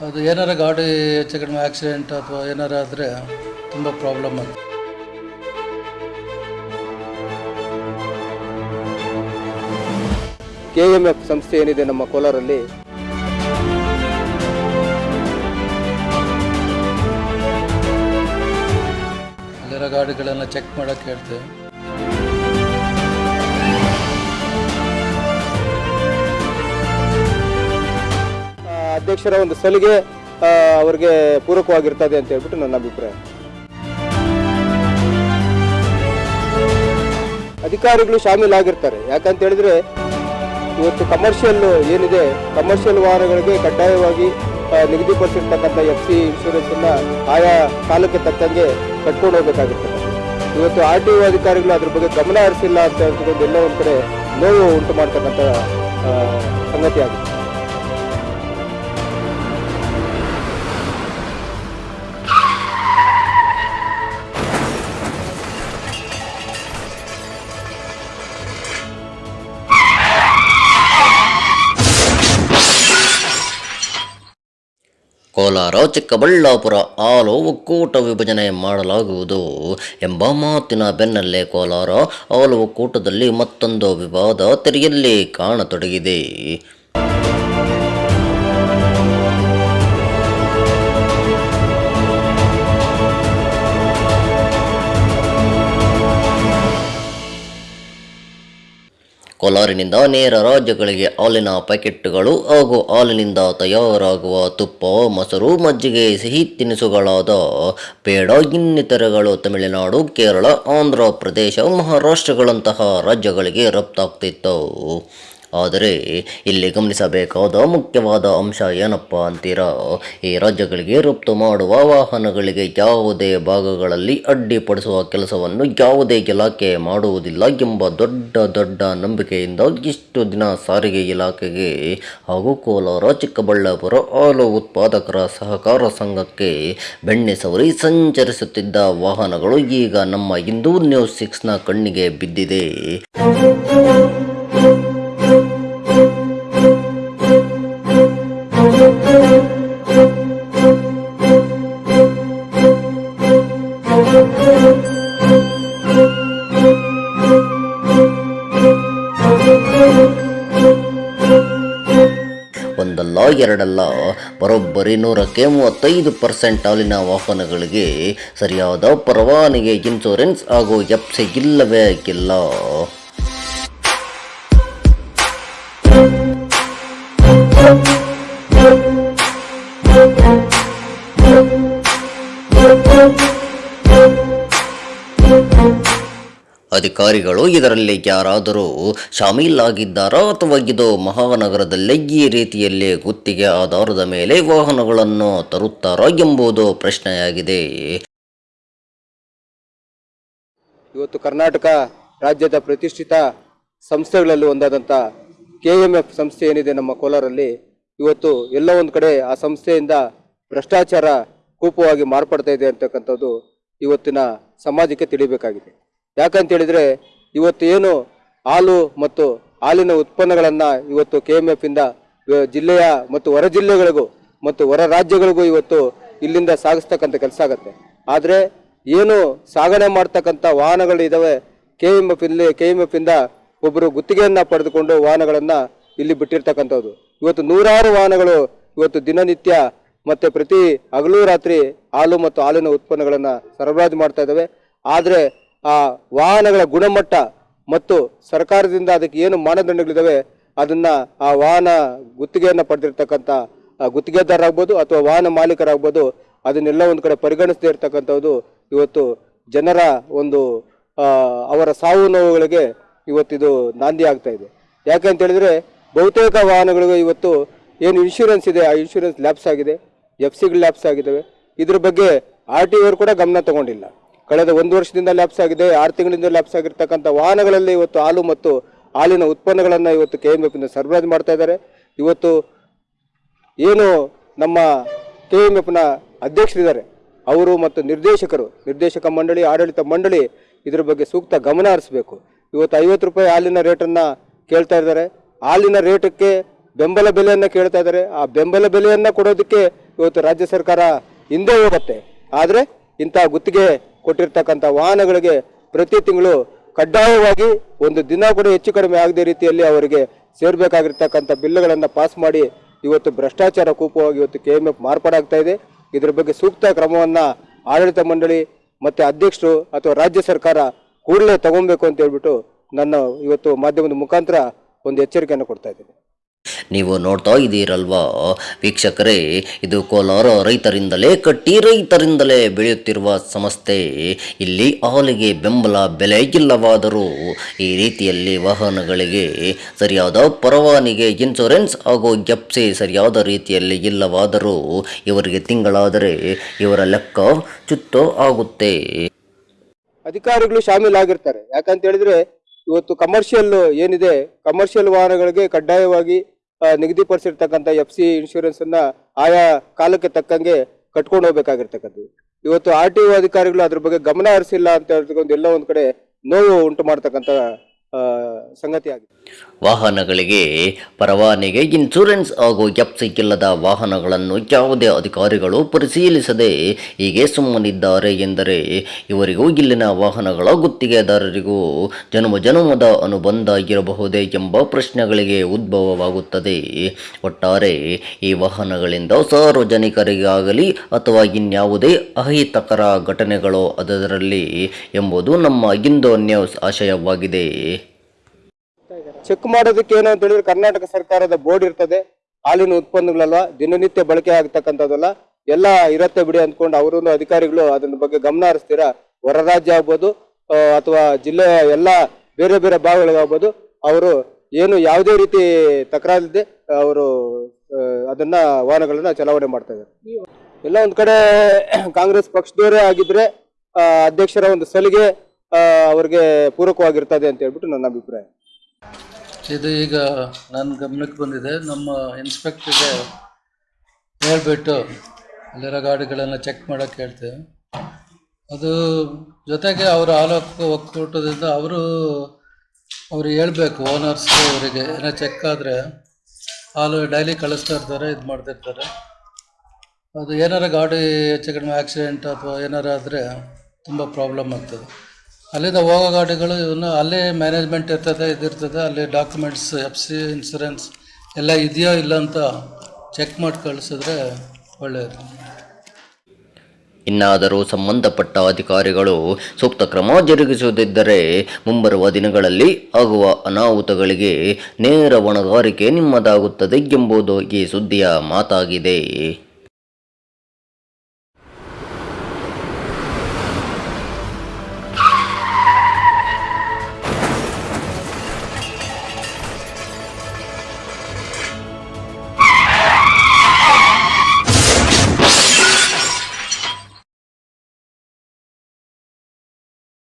ಅದು ಏನಾರ ಗಾಡಿ ಹೆಚ್ಚು ಕಡಿಮೆ ಆಕ್ಸಿಡೆಂಟ್ ಅಥವಾ ಏನಾರ ಆದರೆ ತುಂಬ ಪ್ರಾಬ್ಲಮ್ ಆಗುತ್ತೆ ಕೆ ಎಂ ಎಫ್ ಸಂಸ್ಥೆ ಏನಿದೆ ನಮ್ಮ ಕೋಲಾರಲ್ಲಿ? ಅಲ್ಲಿರೋ ಗಾಡಿಗಳನ್ನು ಚೆಕ್ ಮಾಡೋಕ್ಕೆ ಹೇಳ್ತೇವೆ ಅಧ್ಯಕ್ಷರ ಒಂದು ಸಲಿಗೆ ಅವ್ರಿಗೆ ಪೂರಕವಾಗಿರ್ತದೆ ಅಂತ ಹೇಳ್ಬಿಟ್ಟು ನನ್ನ ಅಭಿಪ್ರಾಯ. ಅಧಿಕಾರಿಗಳು ಶಾಮೀಲಾಗಿರ್ತಾರೆ. ಯಾಕಂತ ಹೇಳಿದ್ರೆ, ಇವತ್ತು ಕಮರ್ಷಿಯಲ್ ಏನಿದೆ ಕಮರ್ಷಿಯಲ್ ವಾಹನಗಳಿಗೆ ಕಡ್ಡಾಯವಾಗಿ ನಿಗದಿಪಡಿಸಿರ್ತಕ್ಕಂಥ ಎಫ್ ಸಿ ಇನ್ಶೂರೆನ್ಸ್ ಅನ್ನ ಆಯಾ ಕಾಲಕ್ಕೆ ತಕ್ಕಂಗೆ ಕಟ್ಕೊಂಡು ಹೋಗ್ಬೇಕಾಗಿರ್ತದೆ ಇವತ್ತು ಆರ್ ಟಿ ಒ ಅಧಿಕಾರಿಗಳು ಅದ್ರ ಬಗ್ಗೆ ಗಮನ ಹರಿಸಿಲ್ಲ ಅಂತ ಹೇಳ್ಕೊಂಡು ಎಲ್ಲ ಒಂದು ಕಡೆ ನೋವು ಉಂಟು ಮಾಡ್ತಕ್ಕಂಥ ಸಂಗತಿ ಆಗಿದೆ. ಕೋಲಾರ, ಚಿಕ್ಕಬಳ್ಳಾಪುರ ಆಲು ಒಕ್ಕೂಟ ವಿಭಜನೆ ಮಾಡಲಾಗುವುದು ಎಂಬ ಮಾತಿನ ಬೆನ್ನಲ್ಲೇ ಕೋಲಾರ ಆಲು ಒಕ್ಕೂಟದಲ್ಲಿ ಮತ್ತೊಂದು ವಿವಾದ ತೆರೆಯಲ್ಲಿ ಕಾಣತೊಡಗಿದೆ. ಕೋಲಾರಿನಿಂದ ನೇರ ರಾಜ್ಯಗಳಿಗೆ ಹಾಲಿನ ಪ್ಯಾಕೆಟ್ಗಳು ಹಾಗೂ ಹಾಲಿನಿಂದ ತಯಾರಾಗುವ ತುಪ್ಪ, ಮೊಸರು, ಮಜ್ಜಿಗೆ, ಸಿಹಿ ತಿನಿಸುಗಳಾದ ಪೇಡ, ಇನ್ನಿತರಗಳು ತಮಿಳುನಾಡು, ಕೇರಳ, ಆಂಧ್ರ ಪ್ರದೇಶ, ಮಹಾರಾಷ್ಟ್ರಗಳಂತಹ ರಾಜ್ಯಗಳಿಗೆ ರಫ್ತಾಗ್ತಿತ್ತು. ಆದರೆ ಇಲ್ಲಿ ಗಮನಿಸಬೇಕಾದ ಮುಖ್ಯವಾದ ಅಂಶ ಏನಪ್ಪ ಅಂತೀರಾ? ಈ ರಾಜ್ಯಗಳಿಗೆ ರಫ್ತು ಮಾಡುವ ವಾಹನಗಳಿಗೆ ಯಾವುದೇ ಭಾಗಗಳಲ್ಲಿ ಅಡ್ಡಿಪಡಿಸುವ ಕೆಲಸವನ್ನು ಯಾವುದೇ ಇಲಾಖೆ ಮಾಡುವುದಿಲ್ಲ ಎಂಬ ದೊಡ್ಡ ದೊಡ್ಡ ನಂಬಿಕೆಯಿಂದ ಇಷ್ಟು ದಿನ ಸಾರಿಗೆ ಇಲಾಖೆಗೆ ಹಾಗೂ ಕೋಲಾರ, ಚಿಕ್ಕಬಳ್ಳಾಪುರ ಹಾಲು ಉತ್ಪಾದಕರ ಸಹಕಾರ ಸಂಘಕ್ಕೆ ಬೆಣ್ಣೆ ಸವರಿ ಸಂಚರಿಸುತ್ತಿದ್ದ ವಾಹನಗಳು ಈಗ ನಮ್ಮ ಹಿಂದೂ ನ್ಯೂಸ್ ಸಿಕ್ಸ್ನ ಕಣ್ಣಿಗೆ ಬಿದ್ದಿದೆ. ಎರಡಲ್ಲ. ಬರೋಬ್ಬರಿ ನೂರಕ್ಕೆ ಮೂವತ್ತೈದು ಪರ್ಸೆಂಟ್ ಹಾಲಿನ ವಾಹನಗಳಿಗೆ ಸರಿಯಾದ ಪರವಾನಿಗೆ ಇನ್ಶೂರೆನ್ಸ್ ಹಾಗೂ ಎಫ್ಸಿ ಇಲ್ಲವೇ ಇಲ್ಲ ಅಧಿಕಾರಿಗಳು ಇದರಲ್ಲಿ ಯಾರಾದರೂ ಶಾಮೀಲಾಗಿದ್ದಾರಾ ಅಥವಾ ಇದು ಮಹಾನಗರದಲ್ಲೇ ಈ ರೀತಿಯಲ್ಲಿ ಗುತ್ತಿಗೆ ಆಧಾರದ ಮೇಲೆ ವಾಹನಗಳನ್ನು ತರುತ್ತಾರಾ ಎಂಬುದು ಪ್ರಶ್ನೆಯಾಗಿದೆ. ಇವತ್ತು ಕರ್ನಾಟಕ ರಾಜ್ಯದ ಪ್ರತಿಷ್ಠಿತ ಸಂಸ್ಥೆಗಳಲ್ಲಿ ಒಂದಾದಂಥ ಕೆ ಎಂ ಎಫ್ ಸಂಸ್ಥೆ ಏನಿದೆ ನಮ್ಮ ಕೋಲಾರಲ್ಲಿ, ಇವತ್ತು ಎಲ್ಲ ಒಂದು ಕಡೆ ಆ ಸಂಸ್ಥೆಯಿಂದ ಭ್ರಷ್ಟಾಚಾರ ಕೂಪವಾಗಿ ಮಾರ್ಪಡ್ತಾ ಇದೆ ಅಂತಕ್ಕಂಥದ್ದು ಇವತ್ತಿನ ಸಮಾಜಕ್ಕೆ ತಿಳಿಬೇಕಾಗಿದೆ. ಯಾಕಂತ ಹೇಳಿದ್ರೆ ಇವತ್ತು ಏನು ಹಾಲು ಮತ್ತು ಹಾಲಿನ ಉತ್ಪನ್ನಗಳನ್ನು ಇವತ್ತು ಕೆ ಎಂ ಎಫ್ ಇಂದ ಜಿಲ್ಲೆಯ ಮತ್ತು ಹೊರ ಜಿಲ್ಲೆಗಳಿಗೂ ಮತ್ತು ಹೊರ ರಾಜ್ಯಗಳಿಗೂ ಇವತ್ತು ಇಲ್ಲಿಂದ ಸಾಗಿಸ್ತಕ್ಕಂಥ ಕೆಲಸ ಆಗುತ್ತೆ. ಆದರೆ ಏನು ಸಾಗಣೆ ಮಾಡ್ತಕ್ಕಂಥ ವಾಹನಗಳು ಇದಾವೆ ಕೆ ಎಂ ಎಫ್ ಇಲ್ಲಿ ಕೆ ಎಂ ಎಫ್ ಇಂದ ಒಬ್ಬರು ಗುತ್ತಿಗೆಯನ್ನ ಪಡೆದುಕೊಂಡು ವಾಹನಗಳನ್ನು ಇಲ್ಲಿ ಬಿಟ್ಟಿರ್ತಕ್ಕಂಥದ್ದು. ಇವತ್ತು ನೂರಾರು ವಾಹನಗಳು ಇವತ್ತು ದಿನನಿತ್ಯ ಮತ್ತೆ ಪ್ರತಿ ಹಗಲು ರಾತ್ರಿ ಹಾಲು ಮತ್ತು ಹಾಲಿನ ಉತ್ಪನ್ನಗಳನ್ನು ಸರಬರಾಜು ಮಾಡ್ತಾ ಇದ್ದಾವೆ ಆದರೆ ಆ ವಾಹನಗಳ ಗುಣಮಟ್ಟ ಮತ್ತು ಸರ್ಕಾರದಿಂದ ಅದಕ್ಕೆ ಏನು ಮಾನದಂಡಗಳಿದ್ದಾವೆ, ಅದನ್ನ ಆ ವಾಹನ ಗುತ್ತಿಗೆಯನ್ನು ಪಡೆದಿರ್ತಕ್ಕಂಥ ಗುತ್ತಿಗೆದಾರರಾಗ್ಬೋದು ಅಥವಾ ವಾಹನ ಮಾಲೀಕರಾಗ್ಬೋದು, ಅದನ್ನೆಲ್ಲ ಒಂದು ಕಡೆ ಪರಿಗಣಿಸದೇ ಇರತಕ್ಕಂಥದ್ದು ಇವತ್ತು ಜನರ ಒಂದು ಅವರ ಸಾವು ನೋವುಗಳಿಗೆ ಇವತ್ತಿದು ನಾಂದಿ ಆಗ್ತಾ ಇದೆ. ಯಾಕೆ ಅಂತ ಹೇಳಿದ್ರೆ, ಬಹುತೇಕ ವಾಹನಗಳಿಗೆ ಇವತ್ತು ಏನು ಇನ್ಶೂರೆನ್ಸ್ ಇದೆ, ಆ ಇನ್ಶೂರೆನ್ಸ್ ಲ್ಯಾಪ್ಸ್ ಆಗಿದೆ ಎಫ್ ಸಿಗಳು ಲ್ಯಾಪ್ಸ್ ಆಗಿದ್ದಾವೆ. ಇದ್ರ ಬಗ್ಗೆ ಆರ್ ಟಿ ಕೂಡ ಗಮನ ತಗೊಂಡಿಲ್ಲ. ಕಳೆದ ಒಂದು ವರ್ಷದಿಂದ ಲ್ಯಾಪ್ಸ್ ಆಗಿದೆ. ಆರು ತಿಂಗಳಿಂದ ಲ್ಯಾಪ್ಸ್ ಆಗಿರ್ತಕ್ಕಂಥ ವಾಹನಗಳಲ್ಲಿ ಇವತ್ತು ಹಾಲು ಮತ್ತು ಹಾಲಿನ ಉತ್ಪನ್ನಗಳನ್ನು ಇವತ್ತು ಕೆ ಎಂ ಎಫ್ ಇಂದ ಸರಬರಾಜು ಮಾಡ್ತಾ ಇದ್ದಾರೆ. ಇವತ್ತು ಏನು ನಮ್ಮ ಕೆ ಎಂ ಎಫ್ನ ಅಧ್ಯಕ್ಷರಿದ್ದಾರೆ. ಅವರು ಮತ್ತು ನಿರ್ದೇಶಕರು, ನಿರ್ದೇಶಕ ಮಂಡಳಿ, ಆಡಳಿತ ಮಂಡಳಿ ಇದರ ಬಗ್ಗೆ ಸೂಕ್ತ ಗಮನ ಹರಿಸಬೇಕು. ಇವತ್ತು ಐವತ್ತು ರೂಪಾಯಿ ಹಾಲಿನ ರೇಟನ್ನು ಕೇಳ್ತಾ ಇದ್ದಾರೆ. ಹಾಲಿನ ರೇಟಕ್ಕೆ ಬೆಂಬಲ ಬೆಲೆಯನ್ನು ಕೇಳ್ತಾ ಇದ್ದಾರೆ. ಆ ಬೆಂಬಲ ಬೆಲೆಯನ್ನು ಕೊಡೋದಕ್ಕೆ ಇವತ್ತು ರಾಜ್ಯ ಸರ್ಕಾರ ಹಿಂದೆ ಹೋಗುತ್ತೆ. ಆದರೆ ಇಂಥ ಗುತ್ತಿಗೆ ಕೊಟ್ಟಿರ್ತಕ್ಕಂಥ ವಾಹನಗಳಿಗೆ ಪ್ರತಿ ತಿಂಗಳು ಕಡ್ಡಾಯವಾಗಿ ಒಂದು ದಿನ ಕೂಡ ಹೆಚ್ಚು ಕಡಿಮೆ ಆಗದೆ ರೀತಿಯಲ್ಲಿ ಅವರಿಗೆ ಸೇರ್ಬೇಕಾಗಿರ್ತಕ್ಕಂಥ ಬಿಲ್ಗಳನ್ನು ಪಾಸ್ ಮಾಡಿ ಇವತ್ತು ಭ್ರಷ್ಟಾಚಾರ ಕೂಪವಾಗಿ ಇವತ್ತು ಕೆ ಎಂ ಎಫ್ ಮಾರ್ಪಾಡಾಗ್ತಾ ಇದೆ. ಇದ್ರ ಬಗ್ಗೆ ಸೂಕ್ತ ಕ್ರಮವನ್ನು ಆಡಳಿತ ಮಂಡಳಿ ಮತ್ತು ಅಧ್ಯಕ್ಷರು ಅಥವಾ ರಾಜ್ಯ ಸರ್ಕಾರ ಕೂಡಲೇ ತಗೊಬೇಕು ಅಂತ ಹೇಳ್ಬಿಟ್ಟು ನನ್ನ ಇವತ್ತು ಮಾಧ್ಯಮದ ಮುಖಾಂತರ ಒಂದು ಎಚ್ಚರಿಕೆಯನ್ನು ಕೊಡ್ತಾ ಇದ್ದೀನಿ. ನೀವು ನೋಡ್ತಾ ಇದ್ದೀರಲ್ವಾ? ವೀಕ್ಷಕರೇ, ಇದು ಕೋಲಾರ ರೈತರಿಂದಲೇ ಕಟ್ಟಿ ರೈತರಿಂದಲೇ ಬೆಳೆಯುತ್ತಿರುವ ಸಂಸ್ಥೆ ಇಲ್ಲಿ ಹಾಲಿಗೆ ಬೆಂಬಲ ಬೆಲೆ ಇಲ್ಲವಾದರೂ ಈ ರೀತಿಯಲ್ಲಿ ವಾಹನಗಳಿಗೆ ಸರಿಯಾದ ಪರವಾನಿಗೆ ಇನ್ಶೂರೆನ್ಸ್ ಹಾಗೂ ಎಫ್ಸಿ ಸರಿಯಾದ ರೀತಿಯಲ್ಲಿ ಇಲ್ಲವಾದರೂ ಇವರಿಗೆ ತಿಂಗಳಾದರೆ ಇವರ ಲೆಕ್ಕ ಚುತ್ತು ಆಗುತ್ತೆ. ಅಧಿಕಾರಿಗಳು ಶಾಮೀಲಾಗಿರ್ತಾರೆ. ಯಾಕಂತ ಹೇಳಿದ್ರೆ ಇವತ್ತು ಕಮರ್ಷಿಯಲ್ ಏನಿದೆ? ಕಮರ್ಷಿಯಲ್ ವಾಹನಗಳಿಗೆ ಕಡ್ಡಾಯವಾಗಿ ನಿಗದಿಪಡಿಸಿರ್ತಕ್ಕಂಥ ಎಫ್ ಸಿ ಇನ್ಶೂರೆನ್ಸ್ ಅನ್ನ ಆಯಾ ಕಾಲಕ್ಕೆ ತಕ್ಕಂಗೆ ಕಟ್ಕೊಂಡು ಹೋಗ್ಬೇಕಾಗಿರ್ತಕ್ಕಂಥದ್ದು. ಇವತ್ತು ಆರ್ ಟಿ ಒ ಅಧಿಕಾರಿಗಳು ಅದ್ರ ಬಗ್ಗೆ ಗಮನ ಹರಿಸಿಲ್ಲ ಅಂತ ಹೇಳ್ತಕ್ಕಂಥ ಎಲ್ಲ ಒಂದು ಕಡೆ ನೋವು ಉಂಟು ಮಾಡ್ತಕ್ಕಂಥ ಆ, ಸಂಗತಿ ಆಗಿದೆ. ವಾಹನಗಳಿಗೆ ಪರವಾನಿಗೆ ಇನ್ಶೂರೆನ್ಸ್ ಹಾಗೂ ಎಫ್ಸಿಕ್ ಇಲ್ಲದ ವಾಹನಗಳನ್ನು ಯಾವುದೇ ಅಧಿಕಾರಿಗಳು ಪರಿಶೀಲಿಸದೆ ಹೀಗೆ ಸುಮ್ಮನಿದ್ದಾರೆ ಎಂದರೆ ಇವರಿಗೂ ಇಲ್ಲಿನ ವಾಹನಗಳ ಗುತ್ತಿಗೆದಾರರಿಗೂ ಜನ್ಮ ಜನ್ಮದ ಅನುಬಂಧ ಇರಬಹುದೇ ಎಂಬ ಪ್ರಶ್ನೆಗಳಿಗೆ ಉದ್ಭವವಾಗುತ್ತದೆ. ಒಟ್ಟಾರೆ ಈ ವಾಹನಗಳಿಂದ ಸಾರ್ವಜನಿಕರಿಗಾಗಲಿ ಅಥವಾ ಇನ್ಯಾವುದೇ ಅಹಿತಕರ ಘಟನೆಗಳು ಅದರಲ್ಲಿ ಎಂಬುದು ನಮ್ಮ ಇಂದೋ ನ್ಯೂಸ್ ಆಶಯವಾಗಿದೆ. ಚೆಕ್ ಮಾಡೋದಕ್ಕೆ ಏನು ಅಂತ ಹೇಳಿದ್ರೆ ಕರ್ನಾಟಕ ಸರ್ಕಾರದ ಬೋರ್ಡ್ ಇರ್ತದೆ. ಹಾಲಿನ ಉತ್ಪನ್ನಗಳಲ್ಲ, ದಿನನಿತ್ಯ ಬಳಕೆ ಆಗ್ತಕ್ಕಂಥದ್ದಲ್ಲ, ಎಲ್ಲ ಇರತ್ತೆ ಬಿಡಿ ಅಂದ್ಕೊಂಡು ಅವರೊಂದು ಅಧಿಕಾರಿಗಳು ಅದನ್ನ ಬಗ್ಗೆ ಗಮನ ಹರಿಸ್ತೀರಾ? ಹೊರ ರಾಜ್ಯ ಆಗ್ಬೋದು ಅಥವಾ ಜಿಲ್ಲೆಯ ಎಲ್ಲ ಬೇರೆ ಬೇರೆ ಭಾಗಗಳಿಗಾಗ್ಬೋದು ಅವರು ಏನು ಯಾವುದೇ ರೀತಿ ತಕರಾರಿಲ್ಲದೆ ಅವರು ಅದನ್ನ ವಾಹನಗಳನ್ನ ಚಲಾವಣೆ ಮಾಡ್ತಾ ಇದ್ದಾರೆ. ಎಲ್ಲ ಒಂದ್ ಕಡೆ ಕಾಂಗ್ರೆಸ್ ಪಕ್ಷದವರೇ ಆಗಿದ್ರೆ ಅಧ್ಯಕ್ಷರ ಒಂದು ಸಲಿಗೆ ಅವ್ರಿಗೆ ಪೂರಕವಾಗಿರ್ತದೆ ಅಂತ ಹೇಳ್ಬಿಟ್ಟು ನನ್ನ ಅಭಿಪ್ರಾಯ. ಇದು ಈಗ ನನ್ನ ಗಮನಕ್ಕೆ ಬಂದಿದೆ. ನಮ್ಮ ಇನ್ಸ್ಪೆಕ್ಟ್ರಿಗೆ ಹೇಳ್ಬಿಟ್ಟು ಅಲ್ಲಿರೋ ಗಾಡಿಗಳನ್ನು ಚೆಕ್ ಮಾಡೋಕ್ಕೆ ಹೇಳ್ತೇವೆ ಅದು ಜೊತೆಗೆ ಅವರು ಆಲೋಕ ಒಕ್ಕೂಟದಿಂದ ಅವರು ಅವ್ರು ಹೇಳಬೇಕು, ಓನರ್ಸ್ ಅವರಿಗೆ ಏನೋ ಚೆಕ್ ಆದರೆ ಹಾಲು ಡೈಲಿ ಕಳಿಸ್ತಾ ಇರ್ತಾರೆ, ಇದು ಮಾಡ್ತಿರ್ತಾರೆ. ಅದು ಏನಾರ ಗಾಡಿ ಹೆಚ್ಚು ಕಡಿಮೆ ಆಕ್ಸಿಡೆಂಟ್ ಅಥವಾ ಏನಾರ ಆದರೆ ತುಂಬ ಪ್ರಾಬ್ಲಮ್ ಆಗ್ತದೆ. ಅಲ್ಲಿಂದ ಹೋಗೋ ಗಾಡಿಗಳು ಇವನ್ನ ಅಲ್ಲೇ ಮ್ಯಾನೇಜ್ಮೆಂಟ್ ಇರ್ತದೆ ಇದಿರ್ತದೆ ಅಲ್ಲಿ ಡಾಕ್ಯುಮೆಂಟ್ಸ್ ಎಫ್ ಸಿ ಇನ್ಸೂರೆನ್ಸ್ ಎಲ್ಲ ಇದೆಯೋ ಇಲ್ಲ ಅಂತ ಚೆಕ್ ಮಾಡಿ ಕಳಿಸಿದ್ರೆ ಒಳ್ಳೆಯದು ಇನ್ನಾದರೂ ಸಂಬಂಧಪಟ್ಟ ಅಧಿಕಾರಿಗಳು ಸೂಕ್ತ ಕ್ರಮ ಜರುಗಿಸುವುದಿದ್ದರೆ ಮುಂಬರುವ ದಿನಗಳಲ್ಲಿ ಆಗುವ ಅನಾಹುತಗಳಿಗೆ ನೇರ ಹೊಣೆಗಾರಿಕೆ ನಿಮ್ಮದಾಗುತ್ತದೆ ಎಂಬುದು ಈ ಸುದ್ದಿಯ ಮಾತಾಗಿದೆ.